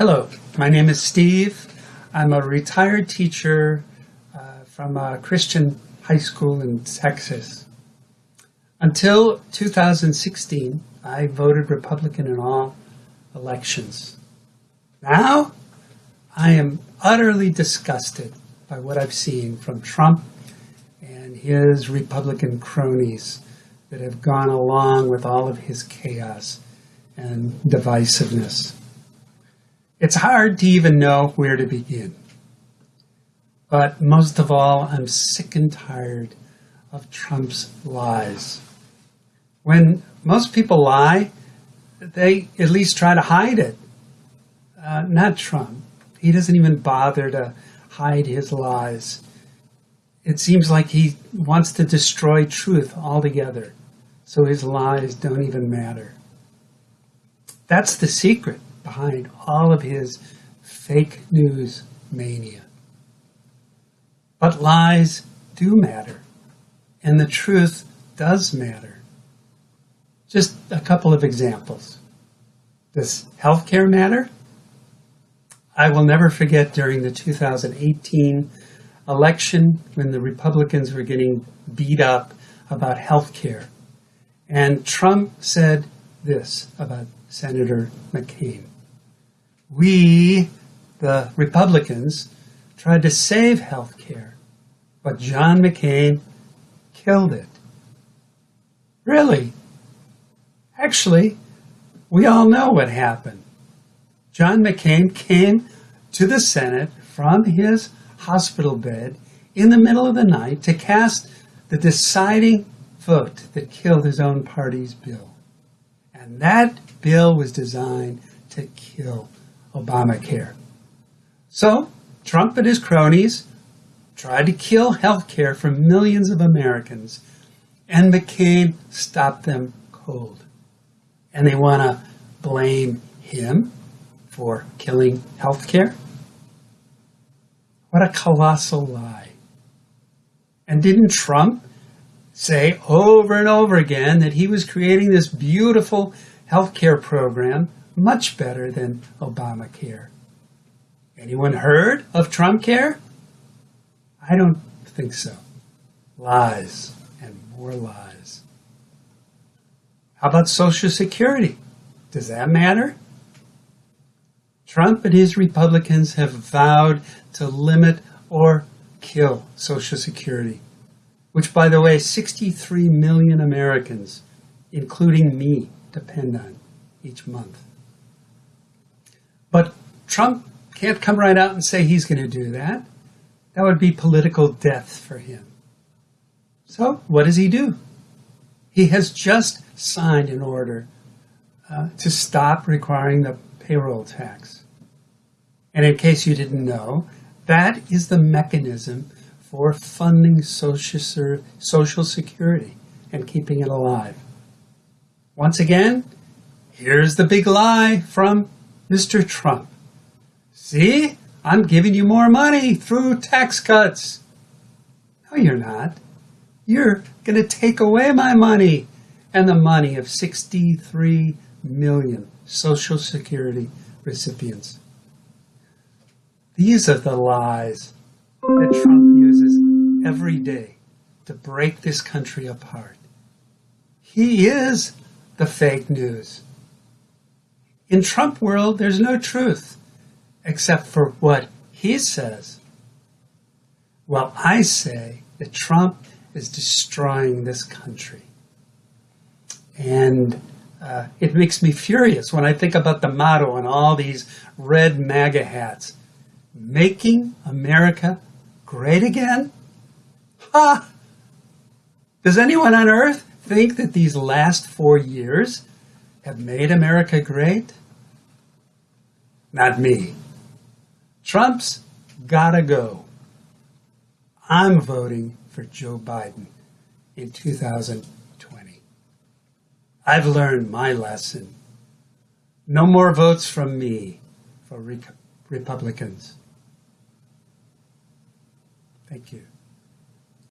Hello, my name is Steve. I'm a retired teacher uh, from a Christian high school in Texas. Until 2016, I voted Republican in all elections. Now, I am utterly disgusted by what I've seen from Trump and his Republican cronies that have gone along with all of his chaos and divisiveness. It's hard to even know where to begin. But most of all, I'm sick and tired of Trump's lies. When most people lie, they at least try to hide it. Uh, not Trump. He doesn't even bother to hide his lies. It seems like he wants to destroy truth altogether, so his lies don't even matter. That's the secret behind all of his fake news mania. But lies do matter, and the truth does matter. Just a couple of examples. Does healthcare matter? I will never forget during the 2018 election when the Republicans were getting beat up about health care. And Trump said this about Senator McCain. We, the Republicans, tried to save health care, but John McCain killed it. Really? Actually, we all know what happened. John McCain came to the Senate from his hospital bed in the middle of the night to cast the deciding vote that killed his own party's bill. And that bill was designed to kill Obamacare. So, Trump and his cronies tried to kill health care for millions of Americans, and McCain stopped them cold. And they want to blame him for killing health care? What a colossal lie. And didn't Trump say over and over again that he was creating this beautiful health care program much better than Obamacare. Anyone heard of Trump Care? I don't think so. Lies and more lies. How about Social Security? Does that matter? Trump and his Republicans have vowed to limit or kill Social Security, which, by the way, 63 million Americans, including me, depend on each month. But Trump can't come right out and say he's going to do that. That would be political death for him. So, what does he do? He has just signed an order uh, to stop requiring the payroll tax. And in case you didn't know, that is the mechanism for funding social, social security and keeping it alive. Once again, here's the big lie from Mr. Trump, see, I'm giving you more money through tax cuts. No, you're not. You're going to take away my money and the money of 63 million Social Security recipients. These are the lies that Trump uses every day to break this country apart. He is the fake news. In Trump world, there's no truth except for what he says. Well, I say that Trump is destroying this country. And uh, it makes me furious when I think about the motto and all these red MAGA hats. Making America great again? Ha! Does anyone on earth think that these last four years have made America great? Not me. Trump's gotta go. I'm voting for Joe Biden in 2020. I've learned my lesson. No more votes from me for Re Republicans. Thank you.